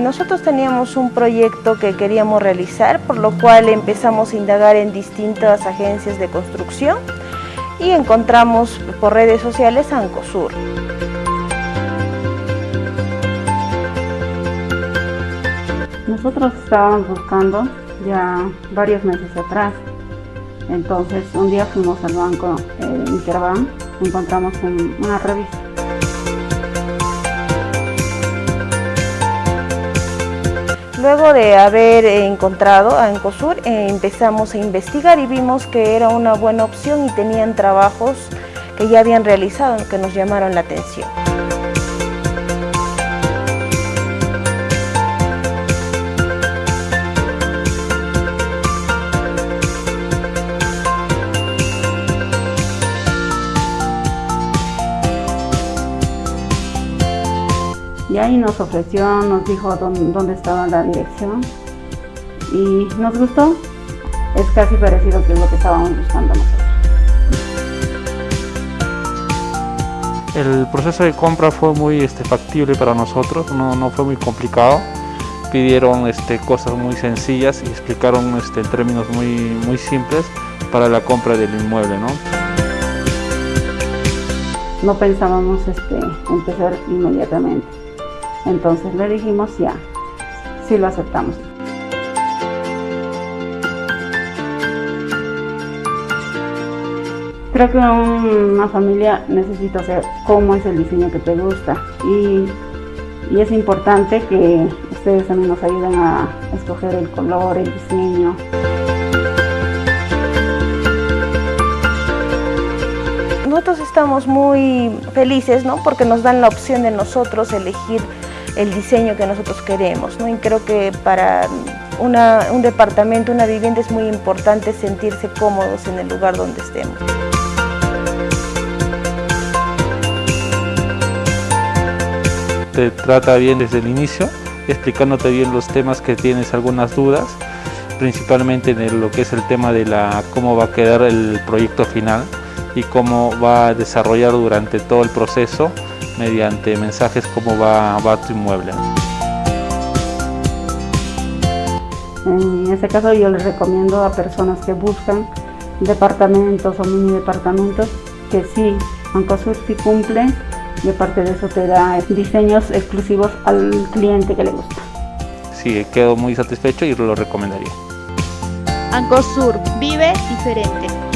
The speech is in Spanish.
nosotros teníamos un proyecto que queríamos realizar, por lo cual empezamos a indagar en distintas agencias de construcción y encontramos por redes sociales Ancosur. Nosotros estábamos buscando ya varios meses atrás, entonces un día fuimos al banco eh, Interbank, encontramos una revista Luego de haber encontrado a Encosur, eh, empezamos a investigar y vimos que era una buena opción y tenían trabajos que ya habían realizado que nos llamaron la atención. Y ahí nos ofreció, nos dijo dónde, estaba la dirección y nos gustó. Es casi parecido que lo que estábamos buscando nosotros. El proceso de compra fue muy este, factible para nosotros, no, fue muy complicado. Pidieron este, cosas muy sencillas y explicaron este, términos muy, muy simples para la compra del inmueble. ¿no? no pensábamos este, empezar inmediatamente. Entonces le dijimos ya, sí lo aceptamos. Creo que una familia necesita saber cómo es el diseño que te gusta y, y es importante que ustedes también nos ayuden a escoger el color, el diseño. Nosotros estamos muy felices ¿no? porque nos dan la opción de nosotros elegir el diseño que nosotros queremos. ¿no? Y creo que para un departamento, una vivienda es muy importante sentirse cómodos en el lugar donde estemos. Te trata bien desde el inicio, explicándote bien los temas que tienes algunas dudas, principalmente en lo que es el tema de la cómo va a quedar el proyecto final y cómo va a desarrollar durante todo el proceso mediante mensajes cómo va, va tu inmueble. En este caso yo les recomiendo a personas que buscan departamentos o mini departamentos que sí, Ancosur sí cumple y aparte de eso te da diseños exclusivos al cliente que le gusta. Sí, quedo muy satisfecho y lo recomendaría. Ancosur, vive diferente.